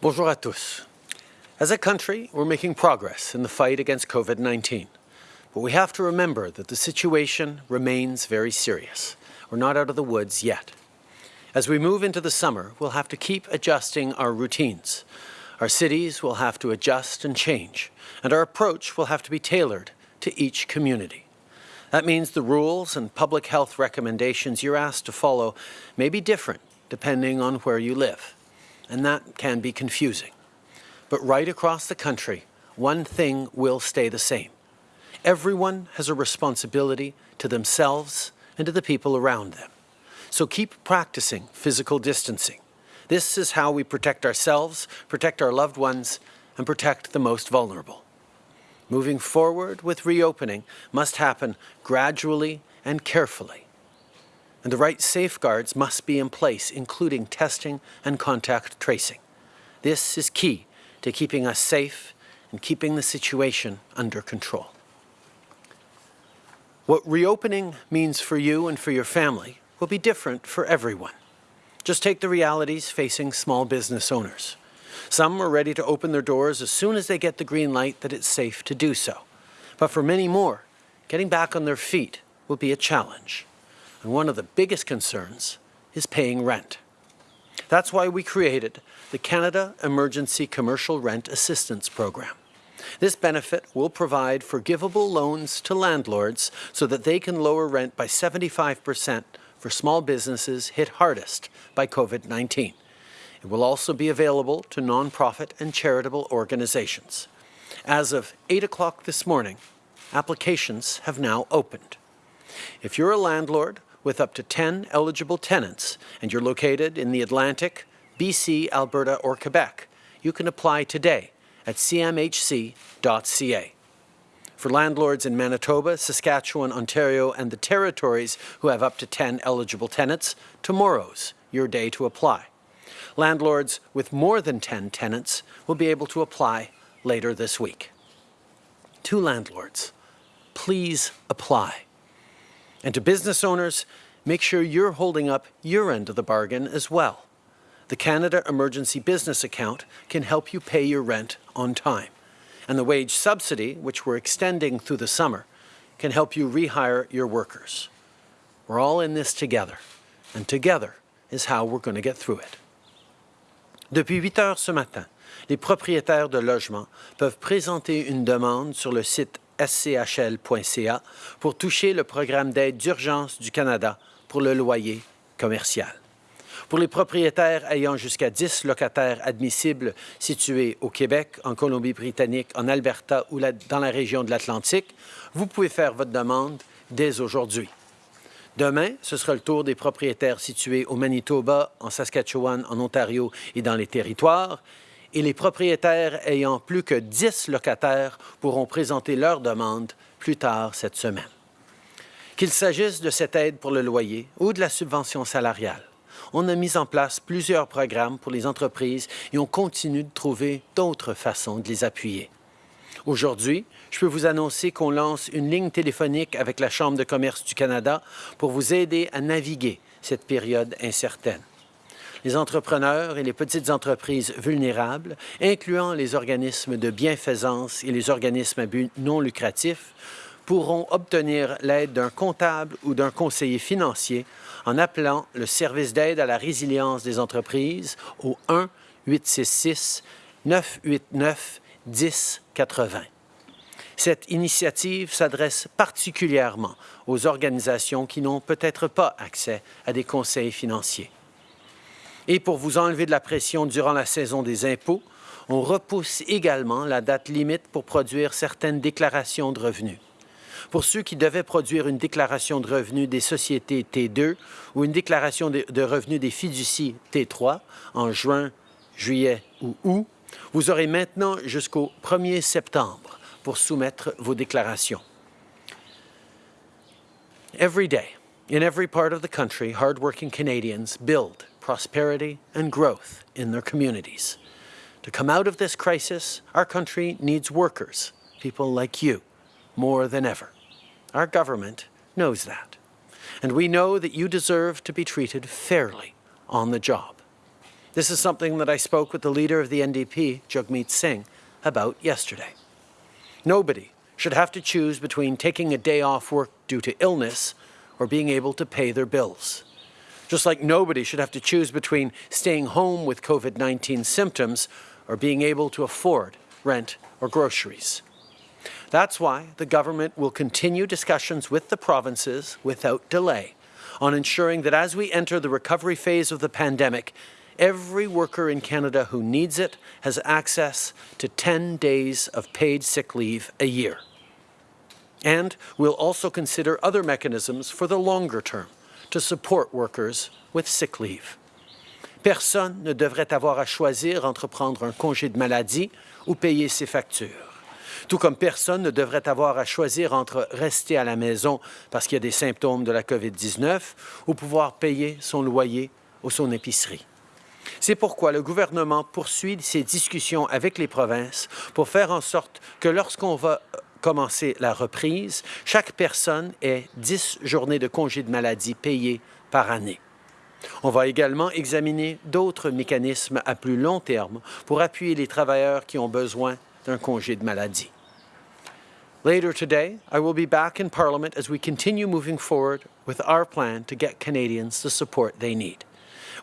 Bonjour à tous. As a country, we're making progress in the fight against COVID-19. But we have to remember that the situation remains very serious. We're not out of the woods yet. As we move into the summer, we'll have to keep adjusting our routines. Our cities will have to adjust and change, and our approach will have to be tailored to each community. That means the rules and public health recommendations you're asked to follow may be different depending on where you live, and that can be confusing. But right across the country, one thing will stay the same. Everyone has a responsibility to themselves and to the people around them. So keep practicing physical distancing. This is how we protect ourselves, protect our loved ones, and protect the most vulnerable. Moving forward with reopening must happen gradually and carefully. And the right safeguards must be in place, including testing and contact tracing. This is key to keeping us safe and keeping the situation under control. What reopening means for you and for your family will be different for everyone. Just take the realities facing small business owners. Some are ready to open their doors as soon as they get the green light that it's safe to do so. But for many more, getting back on their feet will be a challenge. And one of the biggest concerns is paying rent. That's why we created the Canada Emergency Commercial Rent Assistance Program. This benefit will provide forgivable loans to landlords so that they can lower rent by 75 percent for small businesses hit hardest by COVID-19. It will also be available to nonprofit and charitable organizations. As of 8 o'clock this morning, applications have now opened. If you're a landlord with up to 10 eligible tenants and you're located in the Atlantic, BC, Alberta or Quebec, you can apply today at cmhc.ca. For landlords in Manitoba, Saskatchewan, Ontario and the territories who have up to 10 eligible tenants, tomorrow's your day to apply. Landlords with more than 10 tenants will be able to apply later this week. To landlords, please apply. And to business owners, make sure you're holding up your end of the bargain as well. The Canada Emergency Business Account can help you pay your rent on time and the wage subsidy, which we're extending through the summer, can help you rehire your workers. We're all in this together, and together is how we're going to get through it. Depuis 8 heures ce matin, les propriétaires de logements peuvent présenter une demande sur le site schl.ca pour toucher le programme d'aide d'urgence du Canada pour le loyer commercial. Pour les propriétaires ayant jusqu'à 10 locataires admissibles situés au Québec, en Colombie-Britannique, en Alberta ou dans la région de l'Atlantique, vous pouvez faire votre demande dès aujourd'hui. Demain, ce sera le tour des propriétaires situés au Manitoba, en Saskatchewan, en Ontario et dans les territoires. Et les propriétaires ayant plus que 10 locataires pourront présenter leur demande plus tard cette semaine. Qu'il s'agisse de cette aide pour le loyer ou de la subvention salariale, on a mis en place plusieurs programmes pour les entreprises et on continue de trouver d'autres façons de les appuyer. Aujourd'hui, je peux vous annoncer qu'on lance une ligne téléphonique avec la Chambre de commerce du Canada pour vous aider à naviguer cette période incertaine. Les entrepreneurs et les petites entreprises vulnérables, incluant les organismes de bienfaisance et les organismes à but non lucratif, pourront obtenir l'aide d'un comptable ou d'un conseiller financier en appelant le service d'aide à la résilience des entreprises au 1-866-989-1080. Cette initiative s'adresse particulièrement aux organisations qui n'ont peut-être pas accès à des conseils financiers. Et pour vous enlever de la pression durant la saison des impôts, on repousse également la date limite pour produire certaines déclarations de revenus pour ceux qui devaient produire une déclaration de revenus des sociétés T2 ou une déclaration de, revenus des fiducies T3 en juin, juillet ou août, vous aurez maintenant jusqu'au 1er septembre pour soumettre vos déclarations. Every day, in every part of the country, hardworking Canadians build prosperity and growth in their communities. To come out of this crisis, our country needs workers, people like you, more than ever. Our government knows that. And we know that you deserve to be treated fairly on the job. This is something that I spoke with the leader of the NDP, Jagmeet Singh, about yesterday. Nobody should have to choose between taking a day off work due to illness or being able to pay their bills. Just like nobody should have to choose between staying home with COVID-19 symptoms or being able to afford rent or groceries. That's why the government will continue discussions with the provinces without delay on ensuring that as we enter the recovery phase of the pandemic, every worker in Canada who needs it has access to 10 days of paid sick leave a year. And we'll also consider other mechanisms for the longer term to support workers with sick leave. Personne ne devrait avoir à choisir entre prendre un congé de maladie ou payer ses factures. Tout comme personne ne devrait avoir à choisir entre rester à la maison parce qu'il y a des symptômes de la COVID-19 ou pouvoir payer son loyer ou son épicerie. C'est pourquoi le gouvernement poursuit ses discussions avec les provinces pour faire en sorte que lorsqu'on va commencer la reprise, chaque personne ait 10 journées de congé de maladie payées par année. On va également examiner d'autres mécanismes à plus long terme pour appuyer les travailleurs qui ont besoin d'un congé de maladie. Later today, I will be back in Parliament as we continue moving forward with our plan to get Canadians the support they need.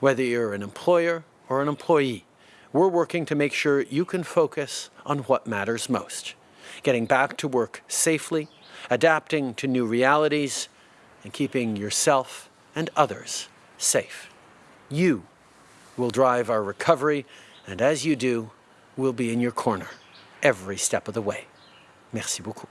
Whether you're an employer or an employee, we're working to make sure you can focus on what matters most. Getting back to work safely, adapting to new realities, and keeping yourself and others safe. You will drive our recovery, and as you do, we'll be in your corner every step of the way. Merci beaucoup.